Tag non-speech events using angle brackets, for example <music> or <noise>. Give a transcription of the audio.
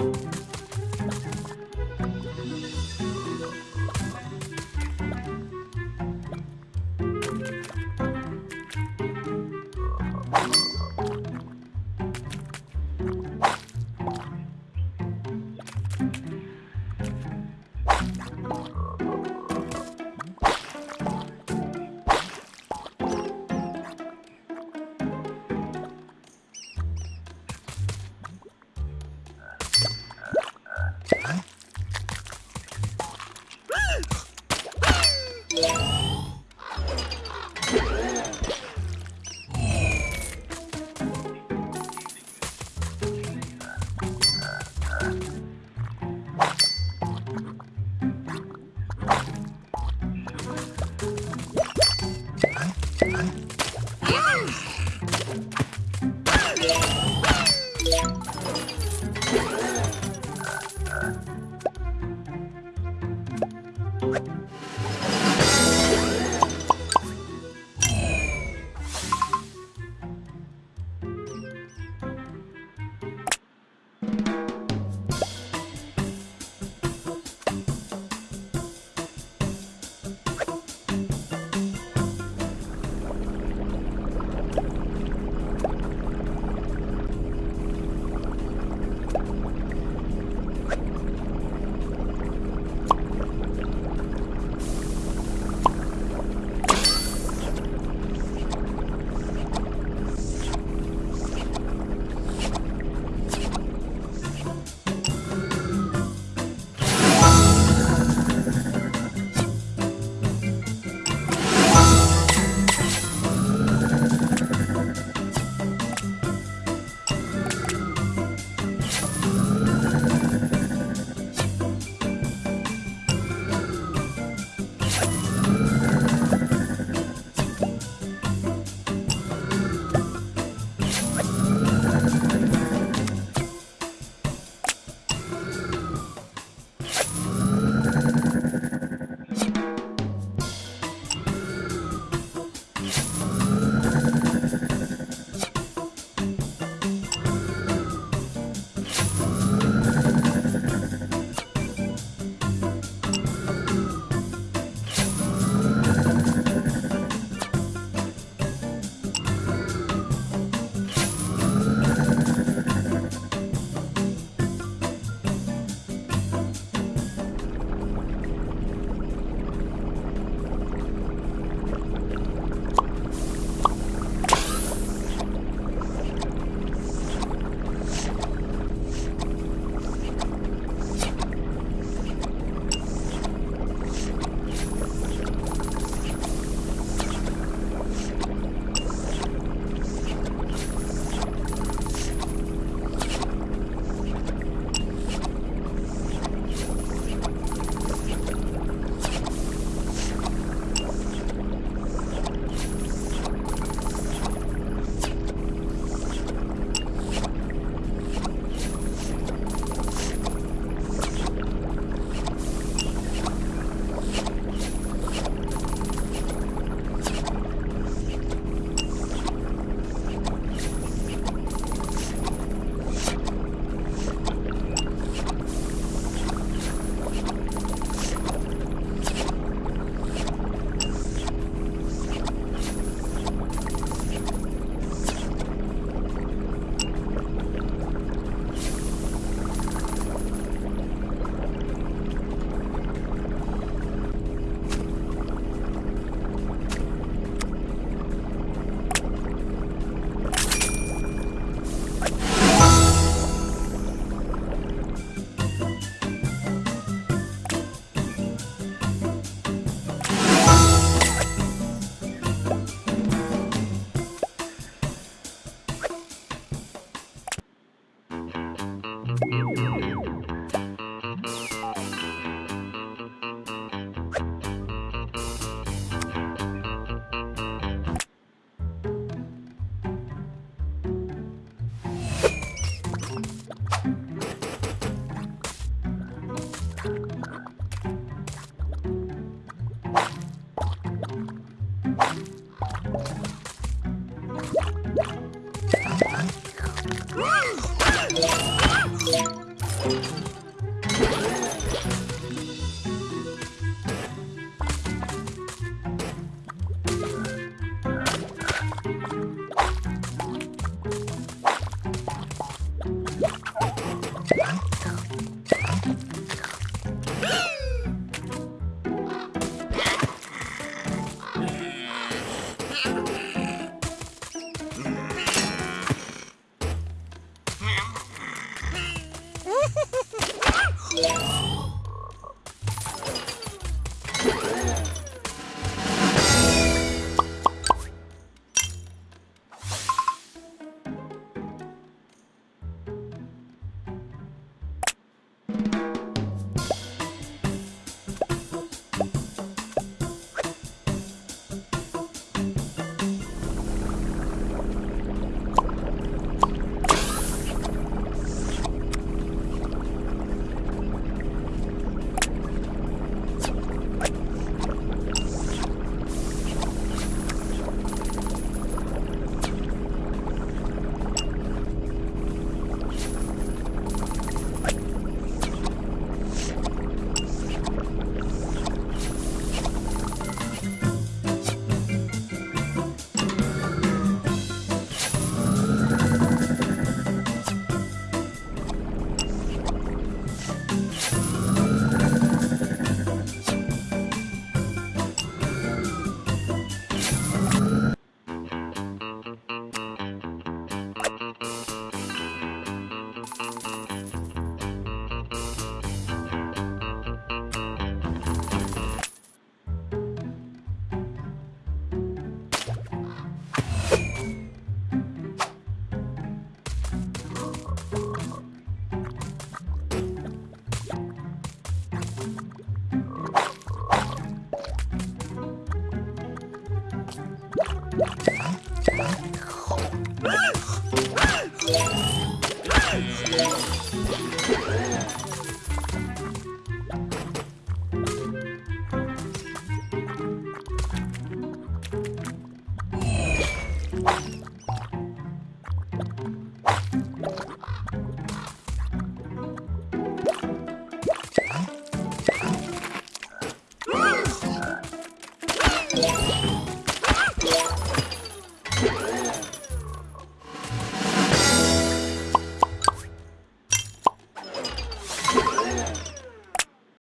you Ugh! <laughs> you